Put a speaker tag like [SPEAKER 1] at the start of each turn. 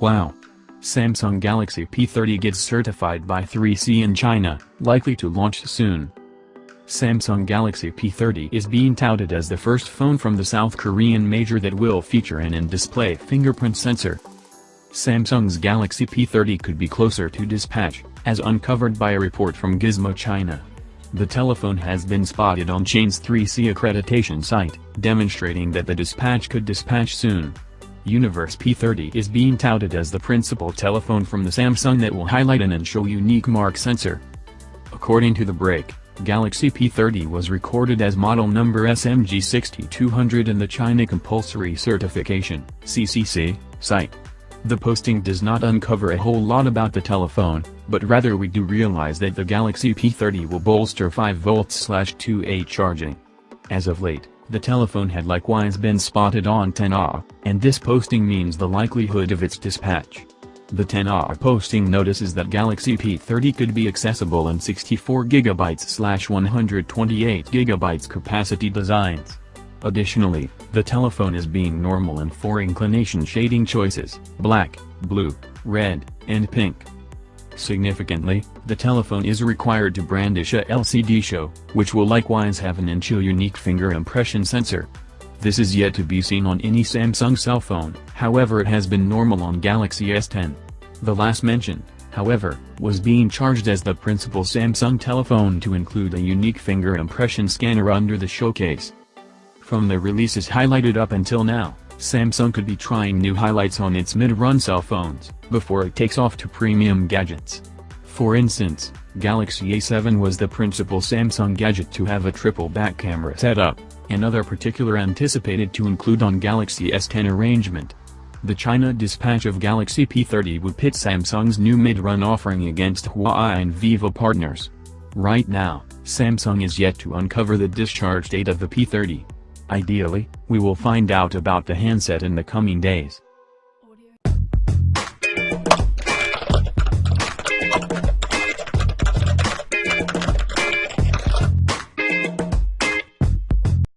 [SPEAKER 1] Wow. Samsung Galaxy P30 gets certified by 3C in China, likely to launch soon. Samsung Galaxy P30 is being touted as the first phone from the South Korean major that will feature an in-display fingerprint sensor. Samsung's Galaxy P30 could be closer to dispatch, as uncovered by a report from Gizmo China. The telephone has been spotted on Chain's 3C accreditation site, demonstrating that the dispatch could dispatch soon. Universe P30 is being touted as the principal telephone from the Samsung that will highlight an and unique mark sensor. According to the break, Galaxy P30 was recorded as model number SMG6200 in the China Compulsory Certification CCC, site. The posting does not uncover a whole lot about the telephone, but rather we do realize that the Galaxy P30 will bolster 5V/2A charging. As of late, the telephone had likewise been spotted on TENAA, and this posting means the likelihood of its dispatch. The TENAA posting notices that Galaxy P30 could be accessible in 64GB/128GB capacity designs. Additionally, the telephone is being normal in four inclination shading choices, black, blue, red, and pink. Significantly, the telephone is required to brandish a LCD show, which will likewise have an inch unique finger impression sensor. This is yet to be seen on any Samsung cell phone, however it has been normal on Galaxy S10. The last mentioned, however, was being charged as the principal Samsung telephone to include a unique finger impression scanner under the showcase. From the releases highlighted up until now, Samsung could be trying new highlights on its mid-run cell phones, before it takes off to premium gadgets. For instance, Galaxy A7 was the principal Samsung gadget to have a triple back camera setup, another particular anticipated to include on Galaxy S10 arrangement. The China dispatch of Galaxy P30 would pit Samsung's new mid-run offering against Huawei and Vivo partners. Right now, Samsung is yet to uncover the discharge date of the P30. Ideally, we will find out about the handset in the coming days.